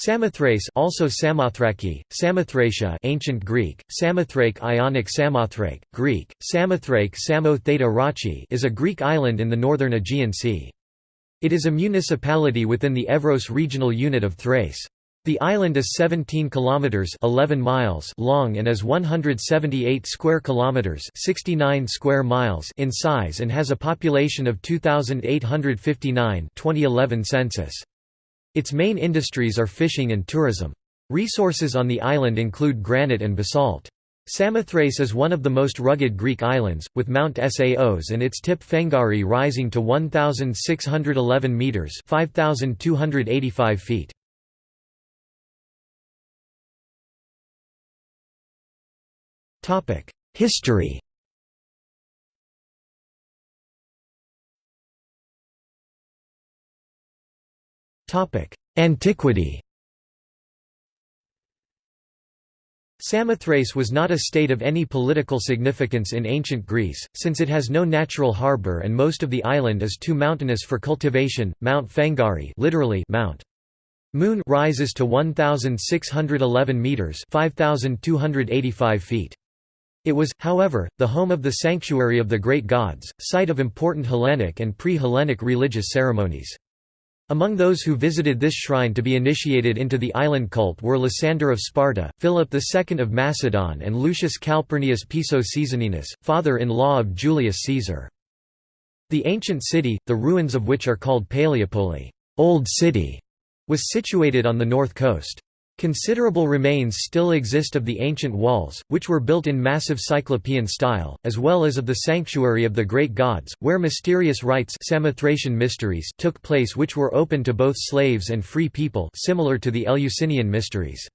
Samothrace also Samothraki, Samothracia ancient Greek, Samothrake Ionic Samothrake, Greek, Samothrake Samo Rachi is a Greek island in the northern Aegean Sea. It is a municipality within the Evros regional unit of Thrace. The island is 17 kilometers 11 miles long and is 178 square kilometers 69 square miles in size and has a population of 2859 2011 census. Its main industries are fishing and tourism. Resources on the island include granite and basalt. Samothrace is one of the most rugged Greek islands, with Mount Saos and its tip Fengari rising to 1,611 metres 5,285 feet. History Antiquity Samothrace was not a state of any political significance in ancient Greece, since it has no natural harbour and most of the island is too mountainous for cultivation. Mount Fengari literally Mount Moon rises to 1611 meters, 5285 feet. It was, however, the home of the sanctuary of the great gods, site of important Hellenic and pre-Hellenic religious ceremonies. Among those who visited this shrine to be initiated into the island cult were Lysander of Sparta, Philip II of Macedon and Lucius Calpurnius Piso Caesoninus, father-in-law of Julius Caesar. The ancient city, the ruins of which are called Paleopoli Old City", was situated on the north coast. Considerable remains still exist of the ancient walls, which were built in massive Cyclopean style, as well as of the sanctuary of the great gods, where mysterious rites Samothracian mysteries took place which were open to both slaves and free people similar to the Eleusinian mysteries.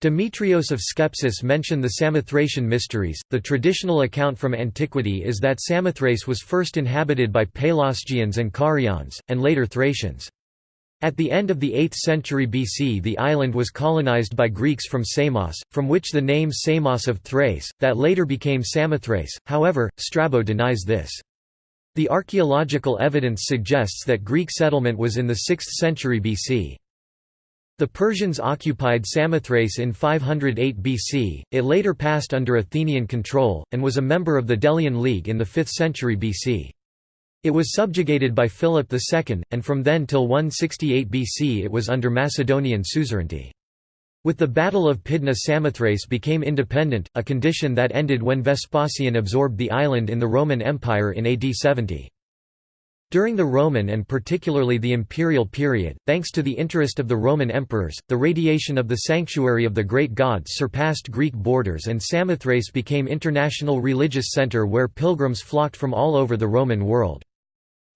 Demetrios of Skepsis mention the Samothracian mysteries. The traditional account from antiquity is that Samothrace was first inhabited by Pelasgians and Carians, and later Thracians. At the end of the 8th century BC the island was colonized by Greeks from Samos, from which the name Samos of Thrace, that later became Samothrace, however, Strabo denies this. The archaeological evidence suggests that Greek settlement was in the 6th century BC. The Persians occupied Samothrace in 508 BC, it later passed under Athenian control, and was a member of the Delian League in the 5th century BC. It was subjugated by Philip II, and from then till 168 BC it was under Macedonian suzerainty. With the Battle of Pydna Samothrace became independent, a condition that ended when Vespasian absorbed the island in the Roman Empire in AD 70. During the Roman and particularly the imperial period, thanks to the interest of the Roman emperors, the radiation of the sanctuary of the great gods surpassed Greek borders and Samothrace became international religious center where pilgrims flocked from all over the Roman world.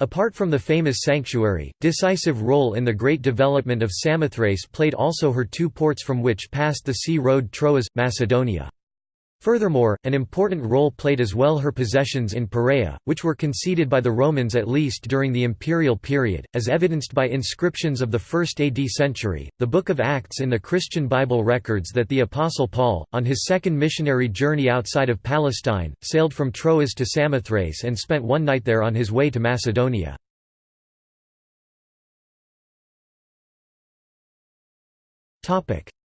Apart from the famous sanctuary, decisive role in the great development of Samothrace played also her two ports from which passed the sea road Troas, Macedonia. Furthermore, an important role played as well her possessions in Perea, which were conceded by the Romans at least during the imperial period, as evidenced by inscriptions of the 1st AD century. The Book of Acts in the Christian Bible records that the Apostle Paul, on his second missionary journey outside of Palestine, sailed from Troas to Samothrace and spent one night there on his way to Macedonia.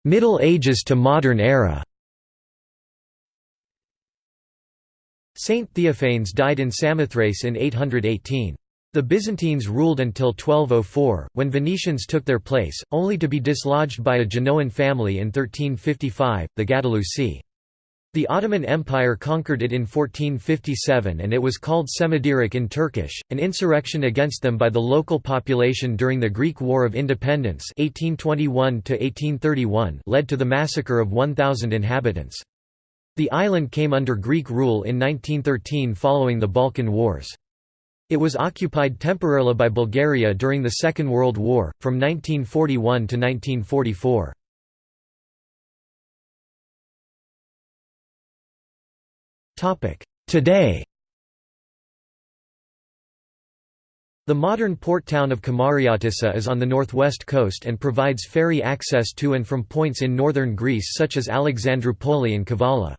Middle Ages to modern era Saint Theophanes died in Samothrace in 818. The Byzantines ruled until 1204, when Venetians took their place, only to be dislodged by a Genoan family in 1355, the Gattilusii. The Ottoman Empire conquered it in 1457 and it was called Semidirik in Turkish. An insurrection against them by the local population during the Greek War of Independence 1821 led to the massacre of 1,000 inhabitants. The island came under Greek rule in 1913 following the Balkan Wars. It was occupied temporarily by Bulgaria during the Second World War, from 1941 to 1944. Today The modern port town of Kamariatissa is on the northwest coast and provides ferry access to and from points in northern Greece such as Alexandroupoli and Kavala.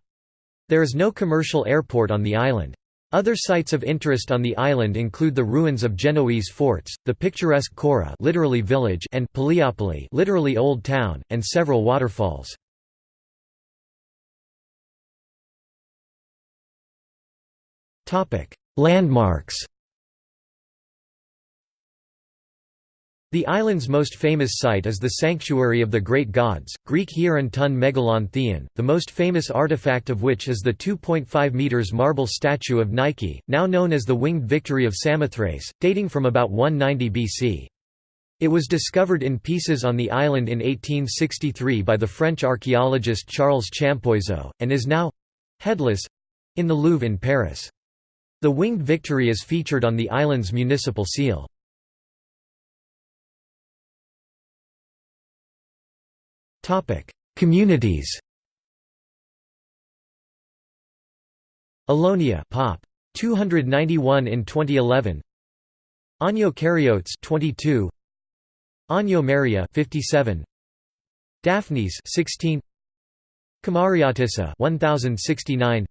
There is no commercial airport on the island. Other sites of interest on the island include the ruins of Genoese forts, the picturesque Cora literally village and Paliopoli literally old town, and several waterfalls. Landmarks The island's most famous site is the Sanctuary of the Great Gods, Greek Hieron Tun Megalon Theon, the most famous artifact of which is the 2.5 metres marble statue of Nike, now known as the Winged Victory of Samothrace, dating from about 190 BC. It was discovered in pieces on the island in 1863 by the French archaeologist Charles Champoiseau, and is now—headless—in the Louvre in Paris. The Winged Victory is featured on the island's municipal seal. Communities Alonia Pop. 291 in 2011 Agno Karyotes 22 Agno Maria 57 Daphnes 16 Kamariatissa 1069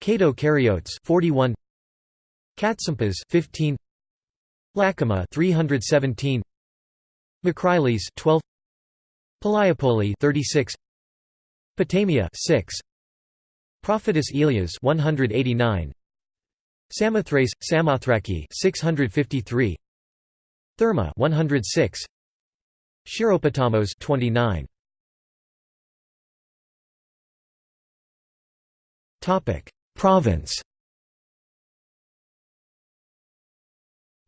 Kato Karyotes 41 Katsimpas 15 Lakima 317 Makriles 12 Paliopoli 36 Potamia 6 Prophetess Elias 189 Samothrace Samothraki 653 Therma 106 Chiropotamos 29 Topic. Province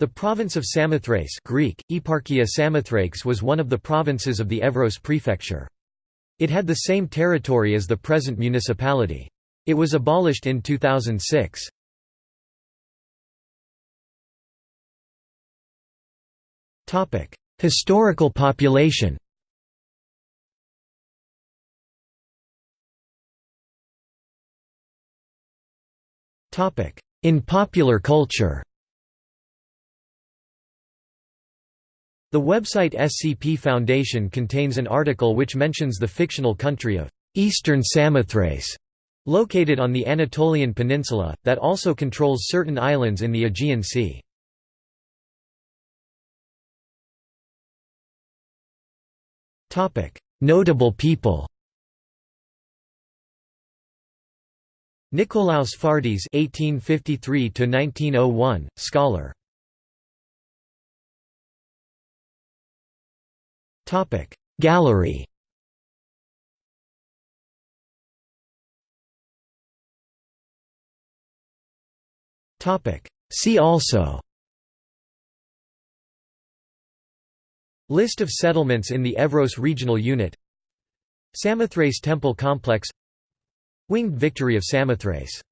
The province of Samothrace Greek, Eparchia Samothrakes was one of the provinces of the Evros prefecture. It had the same territory as the present municipality. It was abolished in 2006. Historical population In popular culture The website SCP Foundation contains an article which mentions the fictional country of Eastern Samothrace, located on the Anatolian Peninsula, that also controls certain islands in the Aegean Sea. Notable people Nikolaos Fardys (1853–1901), scholar. Gallery. See also. List of settlements in the Evros regional unit Samothrace Temple Complex Winged Victory of Samothrace